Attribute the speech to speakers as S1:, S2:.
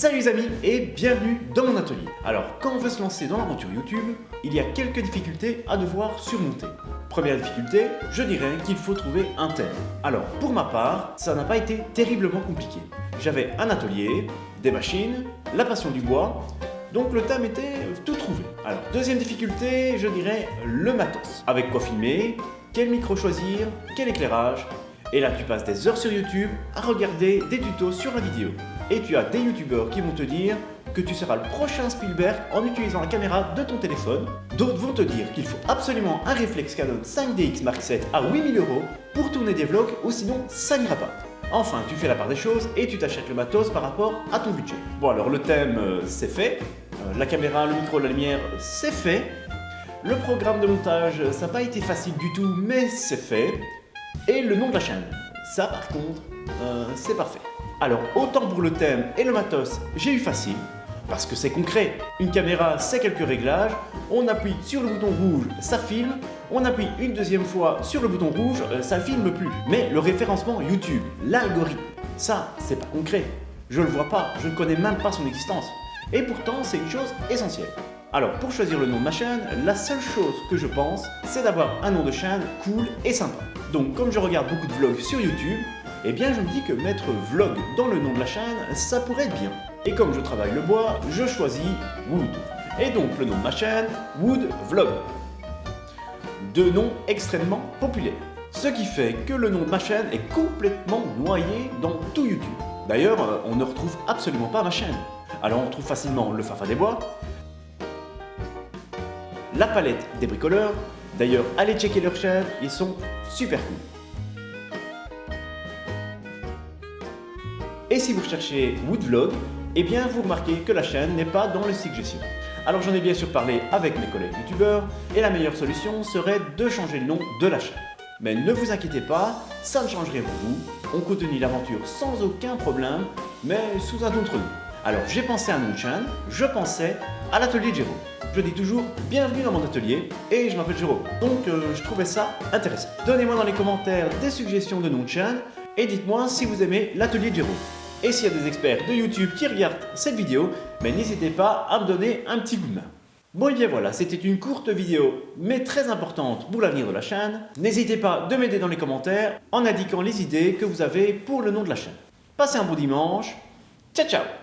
S1: Salut les amis et bienvenue dans mon atelier. Alors quand on veut se lancer dans l'aventure YouTube, il y a quelques difficultés à devoir surmonter. Première difficulté, je dirais qu'il faut trouver un thème. Alors pour ma part, ça n'a pas été terriblement compliqué. J'avais un atelier, des machines, la passion du bois, donc le thème était tout trouvé. Alors deuxième difficulté, je dirais le matos. Avec quoi filmer, quel micro choisir, quel éclairage, et là, tu passes des heures sur YouTube à regarder des tutos sur la vidéo. Et tu as des youtubeurs qui vont te dire que tu seras le prochain Spielberg en utilisant la caméra de ton téléphone. D'autres vont te dire qu'il faut absolument un réflexe Canon 5DX Mark VII à 8000 euros pour tourner des vlogs ou sinon ça n'ira pas. Enfin, tu fais la part des choses et tu t'achètes le matos par rapport à ton budget. Bon alors le thème, euh, c'est fait. Euh, la caméra, le micro, la lumière, c'est fait. Le programme de montage, ça n'a pas été facile du tout, mais c'est fait et le nom de la chaîne. Ça par contre, euh, c'est parfait. Alors autant pour le thème et le matos, j'ai eu facile, parce que c'est concret. Une caméra, c'est quelques réglages, on appuie sur le bouton rouge, ça filme, on appuie une deuxième fois sur le bouton rouge, euh, ça filme plus. Mais le référencement YouTube, l'algorithme, ça, c'est pas concret. Je le vois pas, je ne connais même pas son existence. Et pourtant, c'est une chose essentielle. Alors pour choisir le nom de ma chaîne, la seule chose que je pense, c'est d'avoir un nom de chaîne cool et sympa. Donc comme je regarde beaucoup de vlogs sur YouTube, eh bien je me dis que mettre vlog dans le nom de la chaîne, ça pourrait être bien. Et comme je travaille le bois, je choisis Wood. Et donc le nom de ma chaîne, Wood Vlog. Deux noms extrêmement populaires. Ce qui fait que le nom de ma chaîne est complètement noyé dans tout YouTube. D'ailleurs, euh, on ne retrouve absolument pas ma chaîne. Alors on retrouve facilement le Fafa des Bois, la palette des bricoleurs. D'ailleurs, allez checker leur chaîne, ils sont super cool. Et si vous cherchez Woodvlog, eh bien vous remarquez que la chaîne n'est pas dans le suggestion. Alors j'en ai bien sûr parlé avec mes collègues youtubeurs et la meilleure solution serait de changer le nom de la chaîne. Mais ne vous inquiétez pas, ça ne changerait pour vous. On continue l'aventure sans aucun problème, mais sous un autre nom. Alors j'ai pensé à chaîne, je pensais à l'atelier Jérôme je dis toujours bienvenue dans mon atelier et je m'appelle Jérôme. Donc euh, je trouvais ça intéressant. Donnez-moi dans les commentaires des suggestions de chaîne et dites-moi si vous aimez l'atelier Jérôme. Et s'il y a des experts de YouTube qui regardent cette vidéo, mais n'hésitez pas à me donner un petit coup de main. Bon et bien voilà, c'était une courte vidéo, mais très importante pour l'avenir de la chaîne. N'hésitez pas de m'aider dans les commentaires en indiquant les idées que vous avez pour le nom de la chaîne. Passez un bon dimanche, ciao ciao